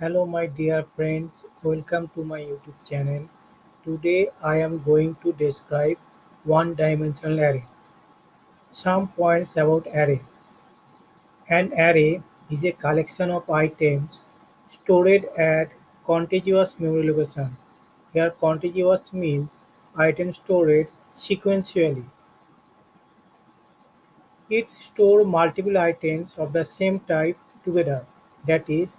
Hello, my dear friends. Welcome to my YouTube channel. Today I am going to describe one-dimensional array. Some points about array. An array is a collection of items stored at contiguous memory locations. Here contiguous means items stored sequentially. It stores multiple items of the same type together. That is,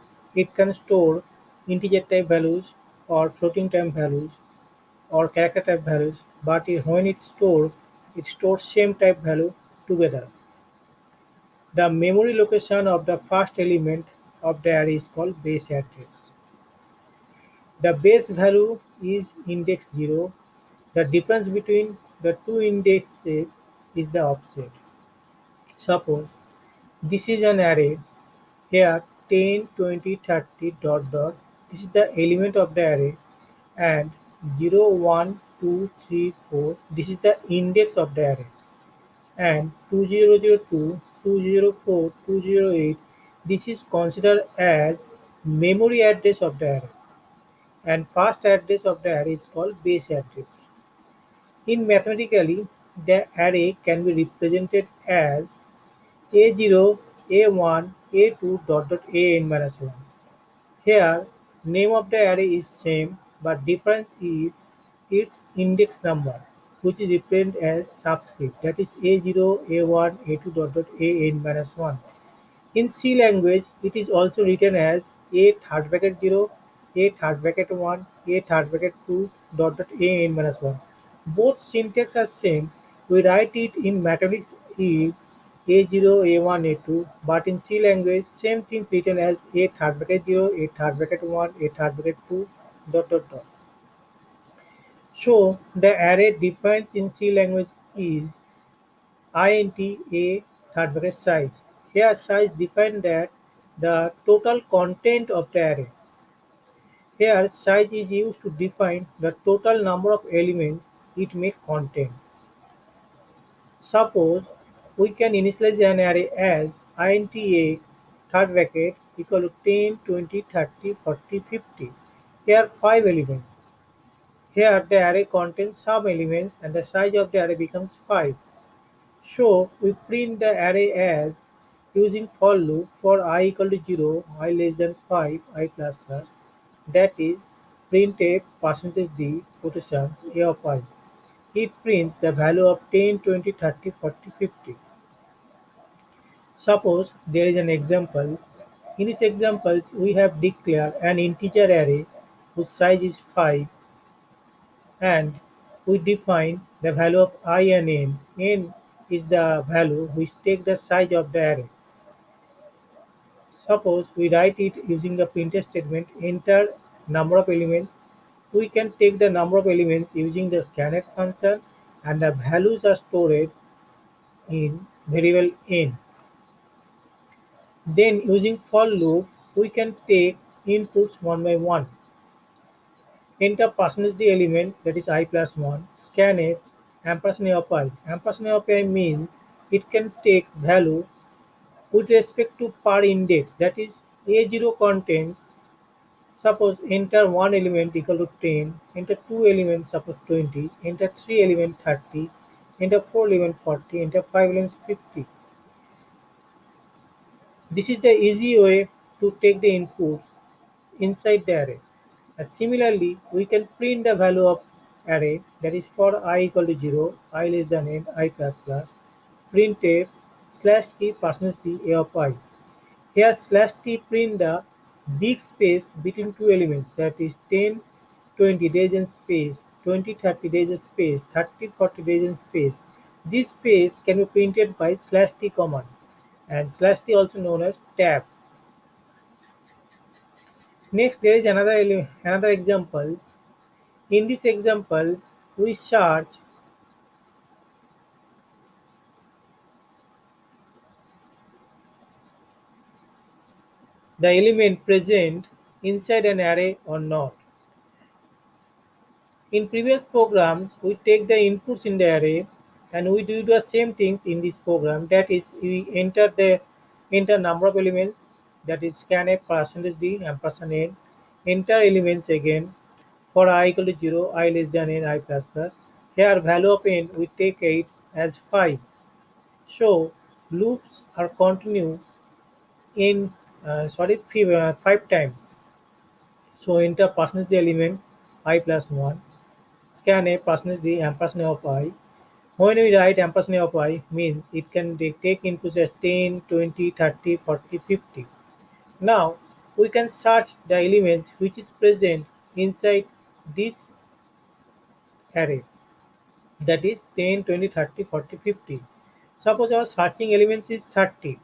it can store integer type values or floating type values or character type values, but it, when it stores, it stores same type value together. The memory location of the first element of the array is called base address. The base value is index 0. The difference between the two indexes is the offset. Suppose this is an array here 10 20 30 dot dot. This is the element of the array. And 0 1 2 3 4 this is the index of the array. And 2002 204 208 this is considered as memory address of the array. And first address of the array is called base address. In mathematically the array can be represented as a0, A1, A2 dot dot AN minus 1. Here name of the array is same but difference is its index number which is represented as subscript that is A0, A1, A2 dot dot AN minus 1. In C language it is also written as A third bracket 0, A third bracket 1, A third bracket 2 dot dot AN minus 1. Both syntax are same. We write it in mathematics is a0, A1, A2, but in C language, same things written as A third bracket 0, A third bracket 1, A third bracket 2, dot dot dot. So the array defines in C language is int A third bracket size. Here size define that the total content of the array. Here size is used to define the total number of elements it may contain. Suppose we can initialize an array as int a third bracket equal to 10, 20, 30, 40, 50. Here 5 elements. Here the array contains some elements and the size of the array becomes 5. So we print the array as using for loop for i equal to 0, i less than 5, i plus plus. That is printf percentage d quotations a of i. It prints the value of 10, 20, 30, 40, 50. Suppose there is an examples. In this examples, we have declared an integer array whose size is 5 and we define the value of i and n. n is the value which take the size of the array. Suppose we write it using the printf statement enter number of elements. We can take the number of elements using the scanf function and the values are stored in variable n. Then using for loop, we can take inputs one by one. Enter percentage the element that is i plus 1, scanf, ampersand of i. Ampersand of i means it can take value with respect to per index that is a0 contains suppose enter one element equal to 10 enter two elements suppose 20 enter three element 30 enter four element 40 enter five elements 50 this is the easy way to take the inputs inside the array. And similarly, we can print the value of array that is for i equal to 0, i less than n, i plus plus, printf slash t percentage t a of i. Here slash t print the big space between two elements that is 10, 20 days in space, 20, 30 days in space, 30, 40 days in space. This space can be printed by slash t command and slash t also known as tab. Next, there is another another examples. In these examples, we search the element present inside an array or not. In previous programs, we take the inputs in the array and we do the same things in this program. That is we enter the enter number of elements. That is scanf percentage d ampersand n. Enter elements again. For i equal to 0 i less than n i plus plus. Here value of n we take it as 5 so loops are continue in uh, sorry uh, 5 times. So enter percentage d element i plus 1 scanf percentage d ampersand of i when we write ampersand of i means it can take inputs as 10, 20, 30, 40, 50. Now we can search the elements which is present inside this array that is 10, 20, 30, 40, 50. Suppose our searching elements is 30.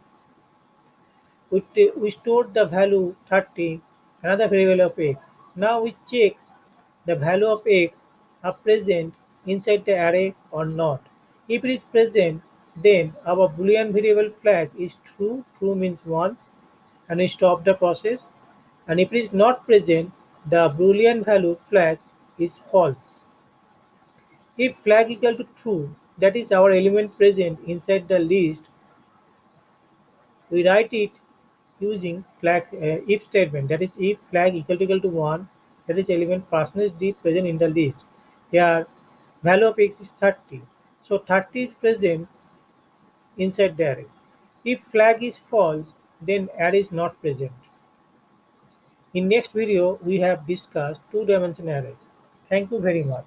We, we stored the value 30 another variable of x. Now we check the value of x are present inside the array or not. If it is present, then our boolean variable flag is true, true means once, and we stop the process. And if it is not present, the boolean value flag is false. If flag equal to true, that is our element present inside the list, we write it using flag uh, if statement that is if flag equal to equal to 1 that is element percentage d present in the list here value of x is 30 so 30 is present inside the array. If flag is false then array is not present. In next video we have discussed two dimension array. Thank you very much